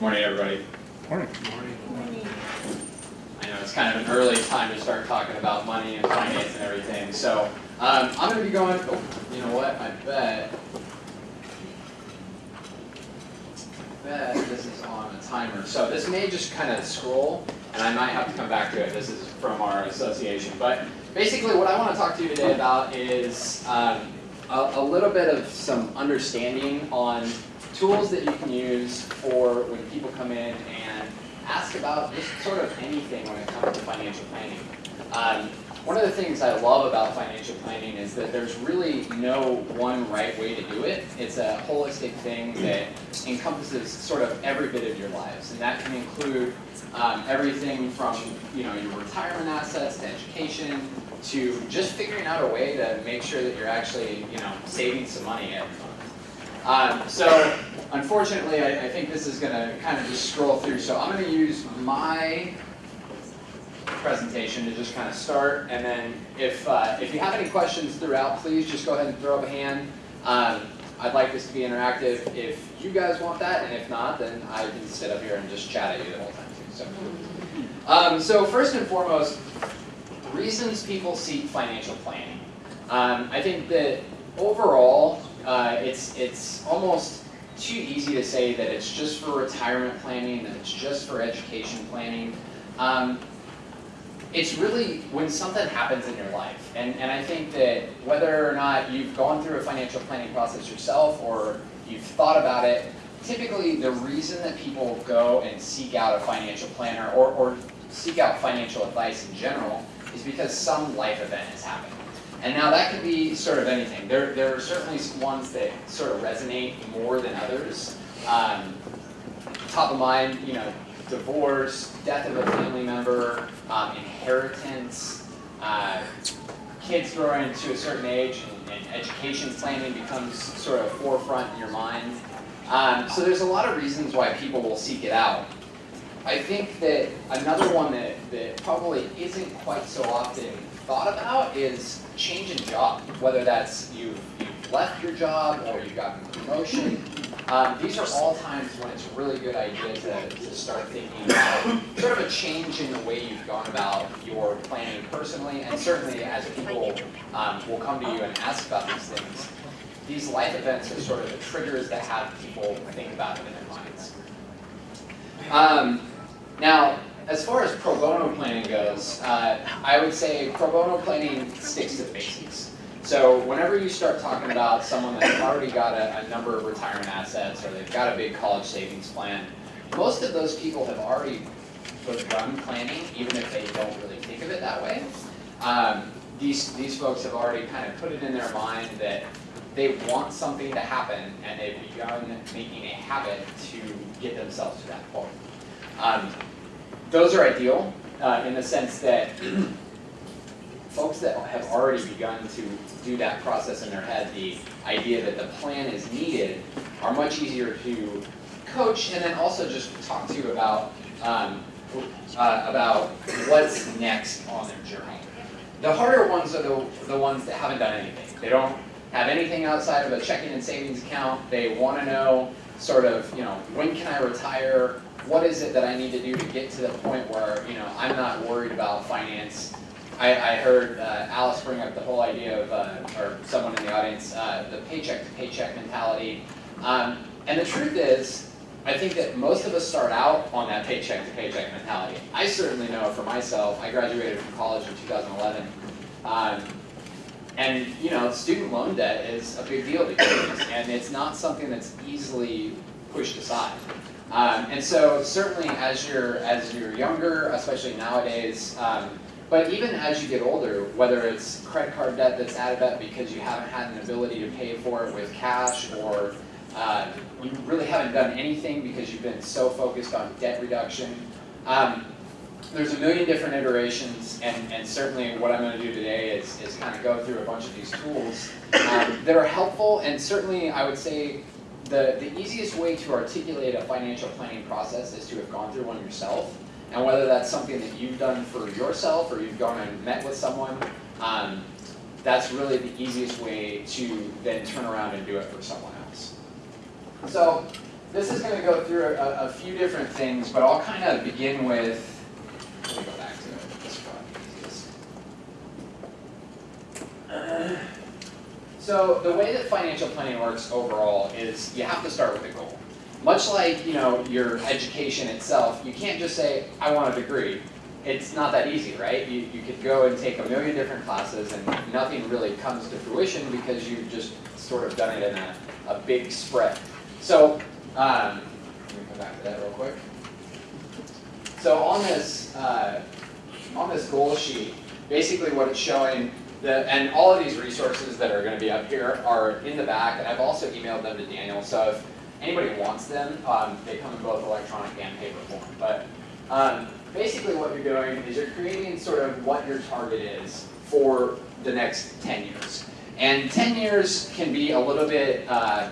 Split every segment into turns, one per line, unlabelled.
Morning, everybody.
Morning. Morning.
I know it's kind of an early time to start talking about money and finance and everything, so um, I'm going to be going, oh, you know what, I bet, I bet this is on a timer. So this may just kind of scroll, and I might have to come back to it. This is from our association. But basically what I want to talk to you today about is um, a, a little bit of some understanding on tools that you can use for when people come in and ask about just sort of anything when it comes to financial planning. Um, one of the things I love about financial planning is that there's really no one right way to do it. It's a holistic thing that encompasses sort of every bit of your lives, and that can include um, everything from you know your retirement assets to education to just figuring out a way to make sure that you're actually you know saving some money every month. Um, so unfortunately, I, I think this is going to kind of just scroll through. So I'm going to use my presentation to just kind of start, and then if uh, if you have any questions throughout, please just go ahead and throw up a hand. Um, I'd like this to be interactive if you guys want that, and if not, then I can sit up here and just chat at you the whole time too. So, um, so first and foremost, reasons people seek financial planning. Um, I think that overall, uh, it's it's almost too easy to say that it's just for retirement planning, that it's just for education planning. Um, it's really when something happens in your life. And, and I think that whether or not you've gone through a financial planning process yourself or you've thought about it, typically the reason that people go and seek out a financial planner or, or seek out financial advice in general is because some life event has happened. And now that could be sort of anything. There, there are certainly ones that sort of resonate more than others. Um, top of mind, you know, divorce, death of a family member, um, inheritance, uh, kids growing to a certain age and, and, education planning becomes sort of forefront in your mind. Um, so there's a lot of reasons why people will seek it out. I think that another one that, that probably isn't quite so often thought about is change in job, whether that's you've, you've left your job or you've gotten a promotion. Um, these are all times when it's a really good idea to, to start thinking about sort of a change in the way you've gone about your planning personally, and certainly as people um, will come to you and ask about these things, these life events are sort of the triggers that have people think about it in their minds. Um, now, as far as pro bono planning goes, uh, I would say pro bono planning sticks to the basics. So whenever you start talking about someone that's already got a, a, number of retirement assets or they've got a big college savings plan, most of those people have already begun planning, even if they don't really think of it that way. Um, these, these folks have already kind of put it in their mind that they want something to happen and they've begun making a habit to get themselves to that point. Um, those are ideal uh, in the sense that folks that have already begun to do that process in their head, the idea that the plan is needed, are much easier to coach and then also just talk to you about um, uh, about what's next on their journey. The harder ones are the, the ones that haven't done anything. They don't have anything outside of a checking and savings account. They want to know sort of, you know, when can I retire? What is it that I need to do to get to the point where, you know, I'm not worried about finance I, I heard uh, Alice bring up the whole idea of, uh, or someone in the audience, uh, the paycheck to paycheck mentality. Um, and the truth is, I think that most of us start out on that paycheck to paycheck mentality. I certainly know for myself, I graduated from college in 2011. Um, and you know, student loan debt is a big deal these days, and it's not something that's easily pushed aside. Um, and so certainly as you're, as you're younger, especially nowadays, um, but even as you get older, whether it's credit card debt that's added up because you haven't had an ability to pay for it with cash or uh, you really haven't done anything because you've been so focused on debt reduction. Um, there's a million different iterations, and, and certainly what I'm going to do today is, is kind of go through a bunch of these tools um, that are helpful, and certainly I would say the, the easiest way to articulate a financial planning process is to have gone through one yourself. And whether that's something that you've done for yourself or you've gone and met with someone, um, that's really the easiest way to then turn around and do it for someone else. So this is going to go through a, a few different things, but I'll kind of begin with, let me go back to it. This easiest. So the way that financial planning works overall is you have to start with a goal. Much like you know your education itself, you can't just say, I want a degree. It's not that easy, right? You, you could go and take a million different classes and nothing really comes to fruition because you've just sort of done it in a, a big spread. So, um, let me come back to that real quick. So on this, uh, on this goal sheet, basically what it's showing, the, and all of these resources that are going to be up here are in the back, and I've also emailed them to Daniel, so if anybody wants them, um, they come in both electronic and paper form. But um, basically what you're doing is you're creating sort of what your target is for the next 10 years. And 10 years can be a little bit uh,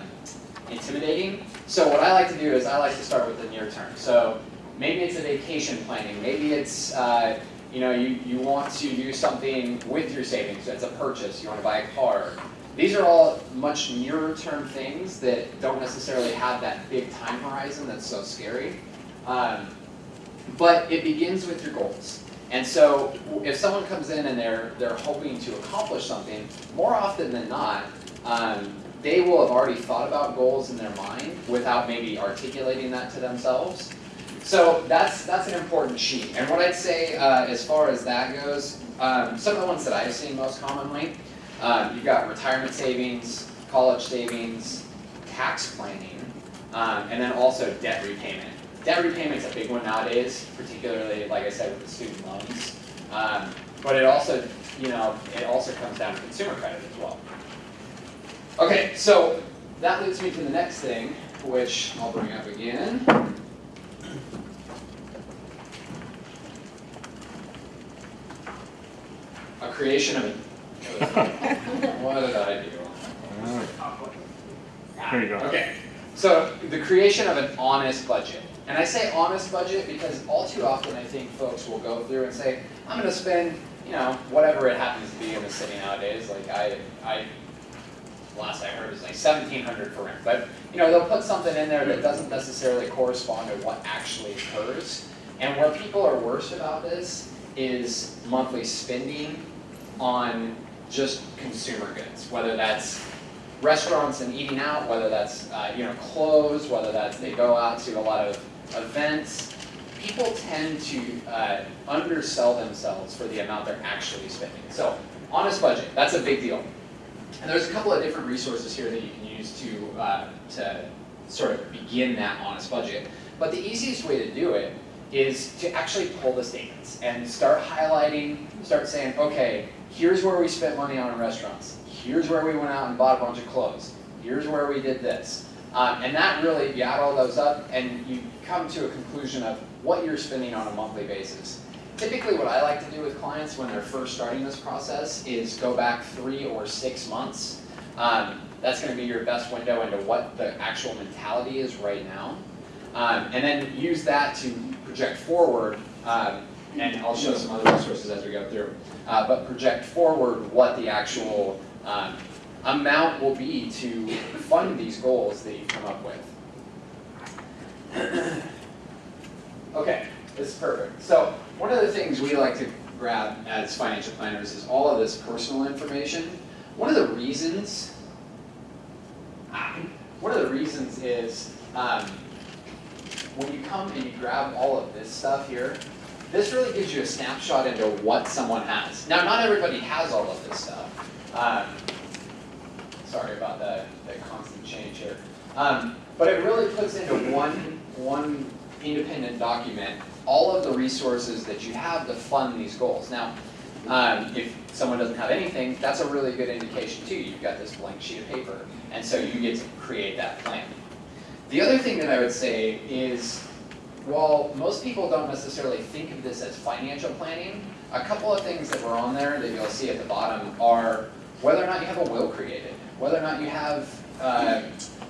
intimidating. So what I like to do is I like to start with the near term. So maybe it's a vacation planning, maybe it's uh, you know you, you want to do something with your savings, it's a purchase, you want to buy a car. These are all much nearer term things that don't necessarily have that big time horizon that's so scary. Um, but it begins with your goals. And so if someone comes in and they're, they're hoping to accomplish something, more often than not, um, they will have already thought about goals in their mind without maybe articulating that to themselves. So that's, that's an important sheet. And what I'd say uh, as far as that goes, um, some of the ones that I've seen most commonly, um, you've got retirement savings, college savings, tax planning, um, and then also debt repayment. Debt repayment is a big one nowadays, particularly, like I said, with the student loans. Um, but it also, you know, it also comes down to consumer credit as well. Okay, so that leads me to the next thing, which I'll bring up again. Creation of a, what did I do?
Here you go.
Okay, so the creation of an honest budget. And I say honest budget because all too often I think folks will go through and say, I'm gonna spend, you know, whatever it happens to be in the city nowadays. Like I, I, last I heard was like seventeen hundred for rent. But, you know, they'll put something in there that doesn't necessarily correspond to what actually occurs. And where people are worst about this is monthly spending on just consumer goods, whether that's restaurants and eating out, whether that's uh, you know clothes, whether that's they go out to a lot of events. People tend to uh, undersell themselves for the amount they're actually spending. So honest budget, that's a big deal. And there's a couple of different resources here that you can use to uh, to sort of begin that honest budget. But the easiest way to do it is to actually pull the statements and start highlighting, start saying, okay, here's where we spent money on restaurants. Here's where we went out and bought a bunch of clothes. Here's where we did this. Um, and that really, you add all those up and you come to a conclusion of what you're spending on a monthly basis. Typically what I like to do with clients when they're first starting this process is go back three or six months. Um, that's going to be your best window into what the actual mentality is right now. Um, and then use that to project forward, um, and I'll show some other resources as we go through, uh, but project forward what the actual um, amount will be to fund these goals that you've come up with. okay, this is perfect. So one of the things we like to grab as financial planners is all of this personal information. One of the reasons, one of the reasons is um, when you come and you grab all of this stuff here, this really gives you a snapshot into what someone has. Now, not everybody has all of this stuff. Um, sorry about the, the constant change here. Um, but it really puts into one, one independent document all of the resources that you have to fund these goals. Now, um, if someone doesn't have anything, that's a really good indication too. You've got this blank sheet of paper, and so you get to create that plan. The other thing that I would say is, while most people don't necessarily think of this as financial planning, a couple of things that were on there that you'll see at the bottom are whether or not you have a will created, whether or not you have uh,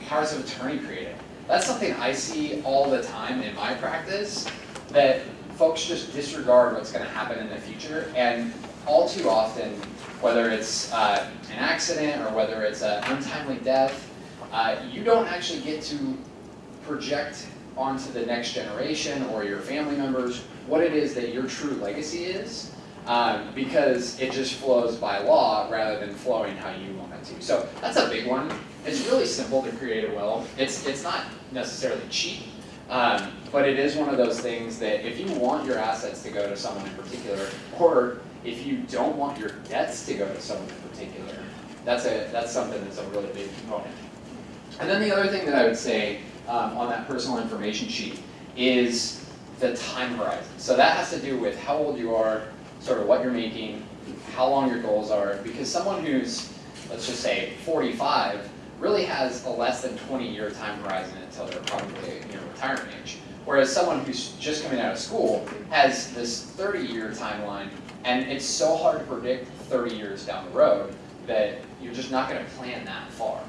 powers of attorney created. That's something I see all the time in my practice, that folks just disregard what's going to happen in the future, and all too often, whether it's uh, an accident or whether it's an untimely death, uh, you don't actually get to project onto the next generation or your family members what it is that your true legacy is, um, because it just flows by law rather than flowing how you want it to. So that's a big one. It's really simple to create a will. It's, it's not necessarily cheap, um, but it is one of those things that if you want your assets to go to someone in particular, or if you don't want your debts to go to someone in particular, that's, a, that's something that's a really big component. And then the other thing that I would say um, on that personal information sheet is the time horizon. So that has to do with how old you are, sort of what you're making, how long your goals are, because someone who's, let's just say, 45 really has a less than 20 year time horizon until they're probably you know, retirement age. Whereas someone who's just coming out of school has this 30 year timeline, and it's so hard to predict 30 years down the road that you're just not going to plan that far.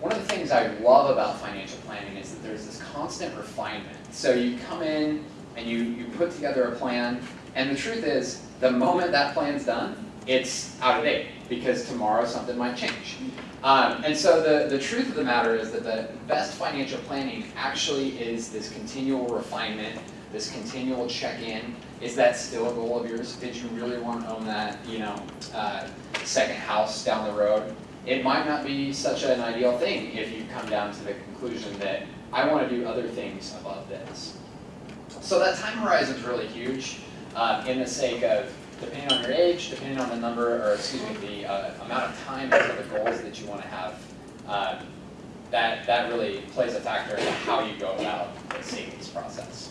One of the things I love about financial planning is that there's this constant refinement. So you come in and you, you put together a plan, and the truth is, the moment that plan's done, it's out of date because tomorrow something might change. Um, and so the, the truth of the matter is that the best financial planning actually is this continual refinement, this continual check-in. Is that still a goal of yours? Did you really want to own that, you know, uh, second house down the road? It might not be such an ideal thing if you come down to the conclusion that I want to do other things above this. So that time horizon is really huge uh, in the sake of depending on your age, depending on the number, or excuse me, the uh, amount of time and the goals that you want to have, um, that, that really plays a factor in how you go about the savings process.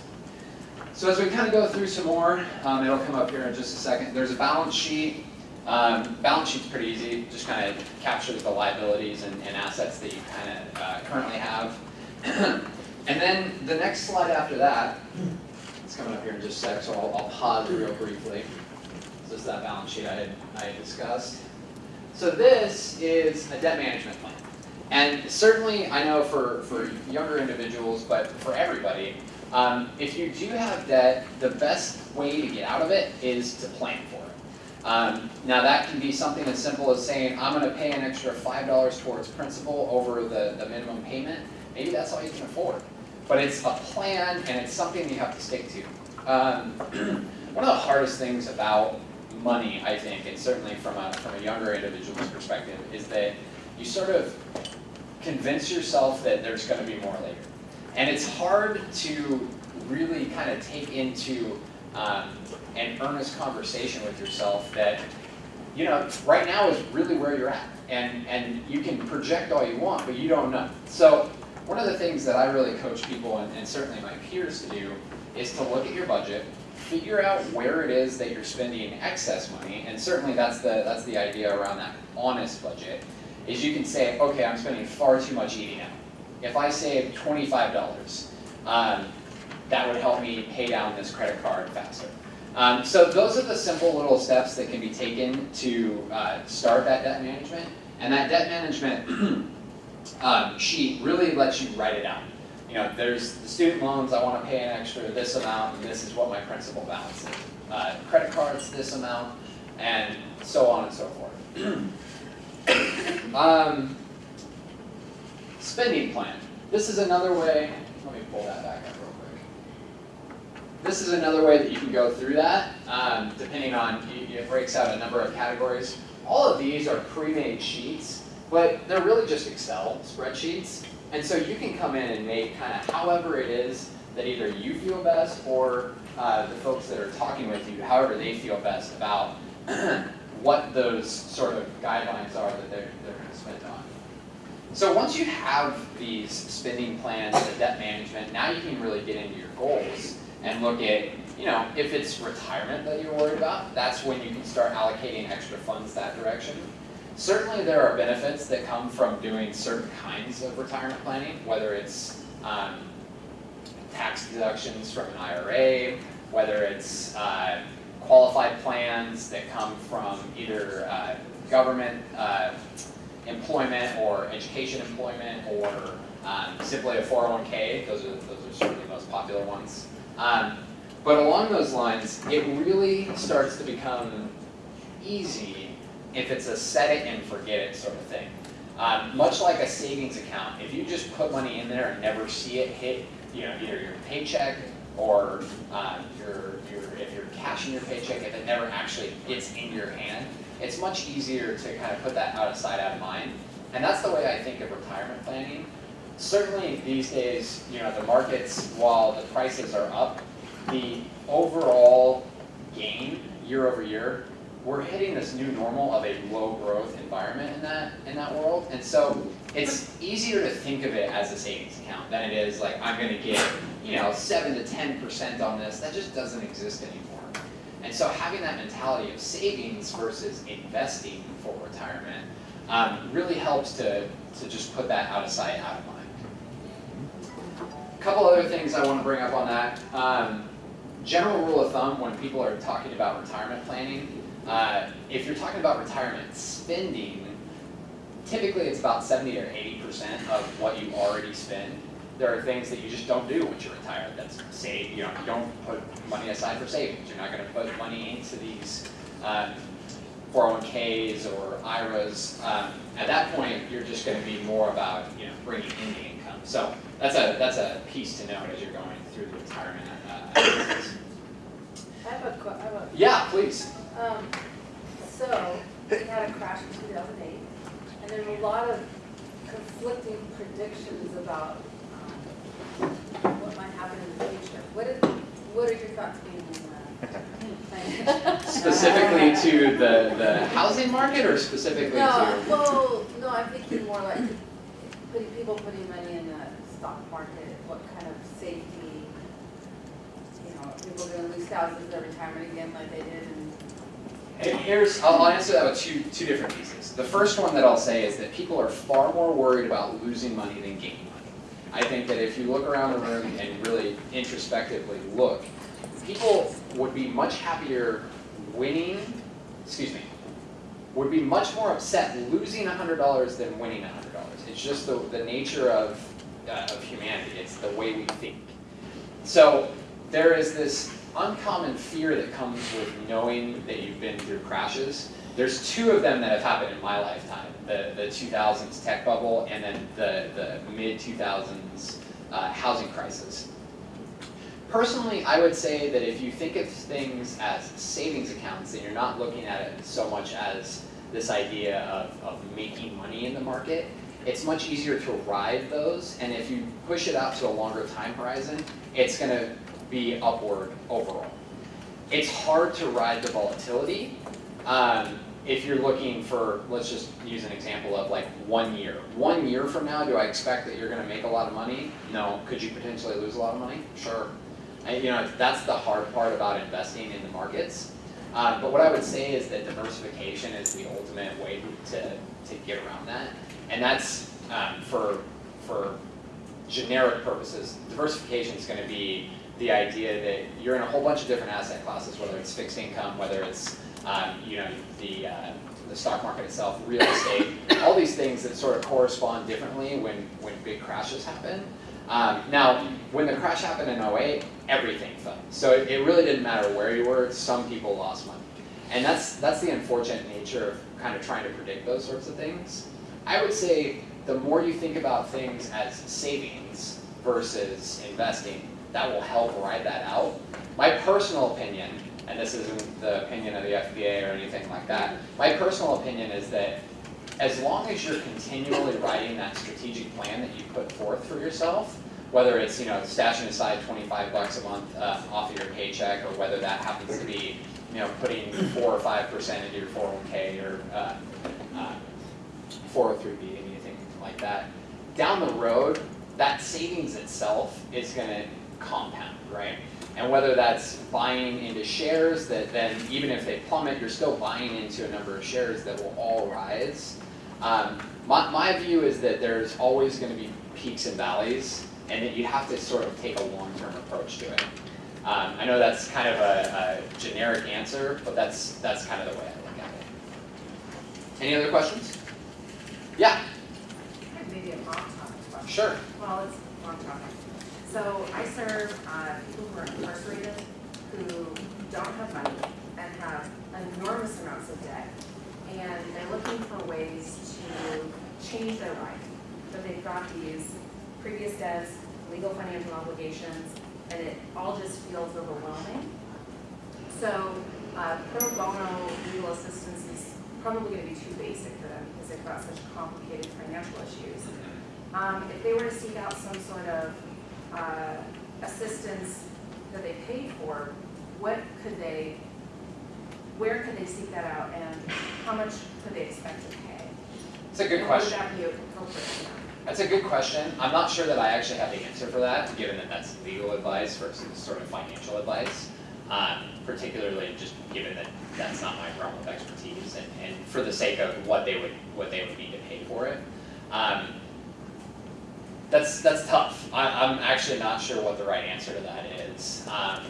So as we kind of go through some more, um, it'll come up here in just a second. There's a balance sheet. Um, balance sheet's pretty easy, just kind of captures the liabilities and, and assets that you kind of uh, currently have. and then the next slide after that, it's coming up here in just a sec, so I'll, I'll pause real briefly. This is that balance sheet I had, I had discussed. So this is a debt management plan. And certainly, I know for, for younger individuals, but for everybody, um, if you do have debt, the best way to get out of it is to plan for it. Um, now that can be something as simple as saying, I'm going to pay an extra $5 towards principal over the, the minimum payment. Maybe that's all you can afford. But it's a plan and it's something you have to stick to. Um, one of the hardest things about money, I think, and certainly from a, from a younger individual's perspective, is that you sort of convince yourself that there's going to be more later. And it's hard to really kind of take into um, an earnest conversation with yourself that, you know, right now is really where you're at. And, and you can project all you want, but you don't know. So one of the things that I really coach people, and, and certainly my peers to do, is to look at your budget, figure out where it is that you're spending excess money, and certainly that's the, that's the idea around that honest budget, is you can say, okay, I'm spending far too much eating out. If I save $25, um, that would help me pay down this credit card faster. Um, so those are the simple little steps that can be taken to uh, start that debt management. And that debt management um, sheet really lets you write it out you know, there's the student loans, I want to pay an extra this amount, and this is what my principal balance is. Uh, credit cards, this amount, and so on and so forth. um, spending plan. This is another way, let me pull that back up real quick. This is another way that you can go through that, um, depending on, it breaks out a number of categories. All of these are pre-made sheets, but they're really just Excel spreadsheets. And so you can come in and make kind of however it is that either you feel best or uh, the folks that are talking with you, however they feel best about what those sort of guidelines are that they're, they're going to spend on. So once you have these spending plans, the debt management, now you can really get into your goals and look at, you know, if it's retirement that you're worried about, that's when you can start allocating extra funds that direction. Certainly there are benefits that come from doing certain kinds of retirement planning, whether it's um, tax deductions from an IRA, whether it's uh, qualified plans that come from either uh, government uh, employment or education employment or um, simply a 401k. Those are, those are certainly the most popular ones. Um, but along those lines, it really starts to become easy if it's a set it and forget it sort of thing. Um, much like a savings account, if you just put money in there and never see it hit, you know, either your paycheck or um, your, your, if you're cashing your paycheck, if it never actually gets in your hand, it's much easier to kind of put that out of sight, out of mind. And that's the way I think of retirement planning. Certainly these days, you know, the markets, while the prices are up, the overall gain year over year, we're hitting this new normal of a low growth environment in that in that world. And so it's easier to think of it as a savings account than it is like I'm gonna get, you know, seven to ten percent on this. That just doesn't exist anymore. And so having that mentality of savings versus investing for retirement um, really helps to, to just put that out of sight, out of mind. A couple other things I want to bring up on that. Um, general rule of thumb when people are talking about retirement planning, uh, if you're talking about retirement spending, typically it's about 70 or 80% of what you already spend. There are things that you just don't do once you're retired. That's save, you know, you don't put money aside for savings. You're not going to put money into these um, 401ks or IRAs. Um, at that point, you're just going to be more about, you know, bringing in the income. So that's a that's a piece to note as you're going through the retirement uh.
I have a, que- I have a,
Yeah, please.
um, so, we had a crash in two thousand eight, and there's a lot of conflicting predictions about, um, what might happen in the future. What is, what are your thoughts being on that?
Specifically to the, the housing market or specifically
No,
to?
well, no, I'm thinking more like, putting, people putting money in the stock market, what kind of safety, you know, people are gonna lose thousands of their retirement again like they did in
Here's, I'll answer that with two, two different pieces. The first one that I'll say is that people are far more worried about losing money than gaining money. I think that if you look around the room and really introspectively look, people would be much happier winning, excuse me, would be much more upset losing hundred dollars than winning hundred dollars. It's just the, the nature of, uh, of humanity, it's the way we think. So there is this uncommon fear that comes with knowing that you've been through crashes. There's two of them that have happened in my lifetime, the, the 2000s tech bubble and then the, the mid 2000s uh, housing crisis. Personally, I would say that if you think of things as savings accounts, then you're not looking at it so much as this idea of, of making money in the market. It's much easier to ride those, and if you push it out to a longer time horizon, it's gonna be upward overall. It's hard to ride the volatility. Um, if you're looking for, let's just use an example of like one year. One year from now, do I expect that you're gonna make a lot of money? No. Could you potentially lose a lot of money? Sure. And, you know, that's the hard part about investing in the markets. Uh, but what I would say is that diversification is the ultimate way to, to get around that. And that's um, for, for generic purposes. Diversification is going to be the idea that you're in a whole bunch of different asset classes, whether it's fixed income, whether it's um, you know the uh, the stock market itself, real estate, all these things that sort of correspond differently when when big crashes happen. Um, now, when the crash happened in 08, everything fell. So it, it really didn't matter where you were. Some people lost money, and that's that's the unfortunate nature of kind of trying to predict those sorts of things. I would say the more you think about things as savings versus investing, that will help ride that out. My personal opinion, and this isn't the opinion of the FPA or anything like that, my personal opinion is that as long as you're continually writing that strategic plan that you put forth for yourself, whether it's you know stashing aside 25 bucks a month uh, off of your paycheck, or whether that happens to be you know putting four or five percent into your 401k or uh, uh, 403b, anything like that. Down the road, that savings itself is going to compound, right? And whether that's buying into shares that then, even if they plummet, you're still buying into a number of shares that will all rise. Um, my, my view is that there's always going to be peaks and valleys, and that you have to sort of take a long-term approach to it. Um, I know that's kind of a, a generic answer, but that's that's kind of the way I look at it. Any other questions? Yeah,
Maybe a topic question.
sure.
Well, it's topic. So I serve uh, people who are incarcerated, who don't have money and have enormous amounts of debt. And they're looking for ways to change their life, but they've got these previous debts, legal financial obligations, and it all just feels overwhelming. So, uh, pro bono legal assistance is probably gonna be too basic for them because they've got such complicated financial issues. Um, if they were to seek out some sort of, uh, assistance that they paid for, what could they, where could they seek that out and how much could they expect to pay?
It's a good
And
question.
Would that be appropriate?
That's a good question. I'm not sure that I actually have the answer for that, given that that's legal advice versus sort of financial advice. Um, particularly just given that that's not my realm of expertise and for the sake of what they would, what they would need to pay for it. Um, that's, that's tough. I, I'm actually not sure what the right answer to that is. Um,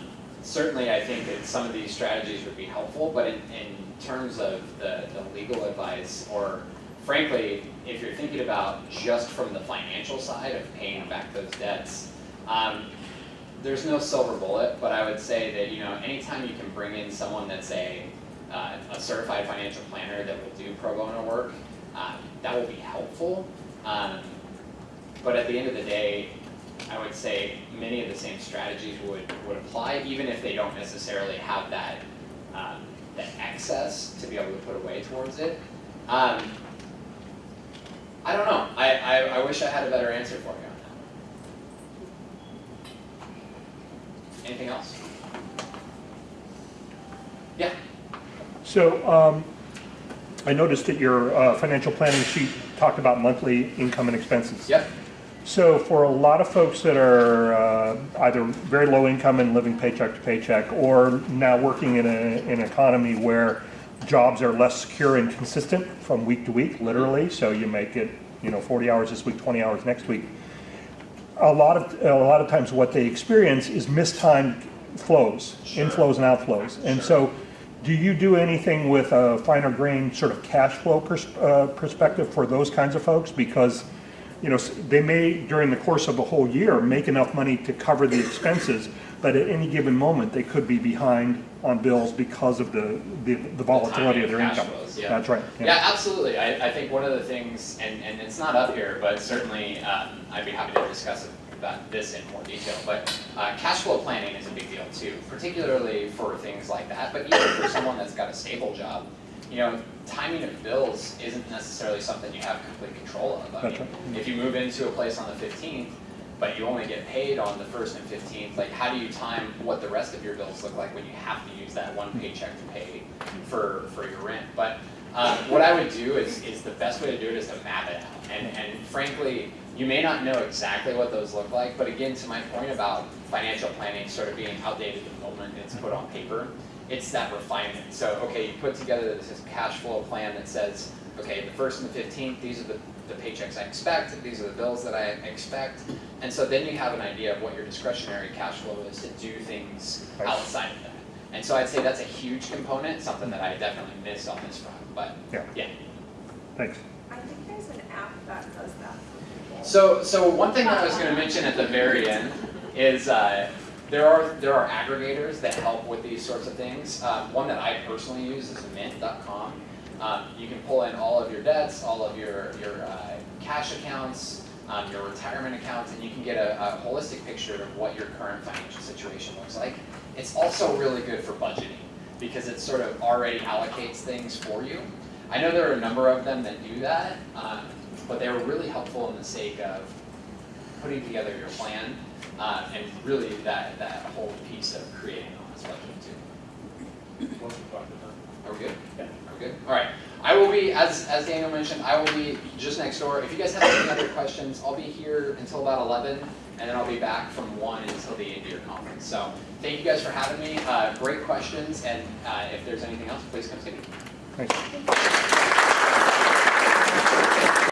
certainly, I think that some of these strategies would be helpful, but in, in terms of the, the legal advice, or frankly, if you're thinking about just from the financial side of paying back those debts, um, there's no silver bullet, but I would say that, you know, anytime you can bring in someone that's a, uh, a certified financial planner that will do pro bono work, uh, that will be helpful. Um, but at the end of the day, I would say many of the same strategies would, would apply, even if they don't necessarily have that, um, that excess to be able to put away towards it. Um, I don't know, I, I, I wish I had a better answer for you on that. Anything else? Yeah,
So um, I noticed that your uh, financial planning sheet talked about monthly income and expenses.
yep,
So for a lot of folks that are uh, either very low income and living paycheck to paycheck, or now working in a, an economy where jobs are less secure and consistent from week to week, literally, so you make it, you know, 40 hours this week, 20 hours next week. A lot of, a lot of times what they experience is mistimed flows,
Sure.
inflows and outflows. And so do you do anything with a finer grain sort of cash flow pers- uh, perspective for those kinds of folks? Because you know, they may, during the course of the whole year, make enough money to cover the expenses, but at any given moment, they could be behind on bills because of the, the the volatility of their income.
flows, yeah.
That's right.
Yeah, absolutely. I, I think one of the things, and, and it's not up here, but certainly um, I'd be happy to discuss about this in more detail. But uh, cash flow planning is a big deal too, particularly for things like that. But even for someone that's got a stable job, you know, timing of bills isn't necessarily something you have complete control of. I mean,
right.
if you move into a place on the 15th, but you only get paid on the first and 15th, like how do you time what the rest of your bills look like when you have to use that one paycheck to pay for, for your rent? But um, what I would do is, is the best way to do it is to map it out. And, and frankly, you may not know exactly what those look like, but again, to my point about financial planning sort of being outdated the moment it's put on paper, it's that refinement. So, okay, you put together this cash flow plan that says, okay, the first and the fifteenth, these are the, the paychecks I expect, these are the bills that I expect. And so then you have an idea of what your discretionary cash flow is to do things outside of that. And so I'd say that's a huge component, something that I definitely miss on this front, but
Yeah.
yeah.
Thanks.
I think there's an app that does that.
So, so one thing that I was going to mention at the very end is uh, there are there are aggregators that help with these sorts of things. Um, one that I personally use is Mint.com. Um, you can pull in all of your debts, all of your your uh, cash accounts, um, your retirement accounts, and you can get a, a holistic picture of what your current financial situation looks like. It's also really good for budgeting because it sort of already allocates things for you. I know there are a number of them that do that, um, but they were really helpful in the sake of putting together your plan uh, and really that, that whole piece of creating an honest budget too. Are we good?
Yeah.
Are we good? All right. I will be, as, as Daniel mentioned, I will be just next door. If you guys have any other questions, I'll be here until about 11, and then I'll be back from 1 until the end of your conference. So thank you guys for having me. Uh, great questions, and uh, if there's anything else, please come see me.
Thanks.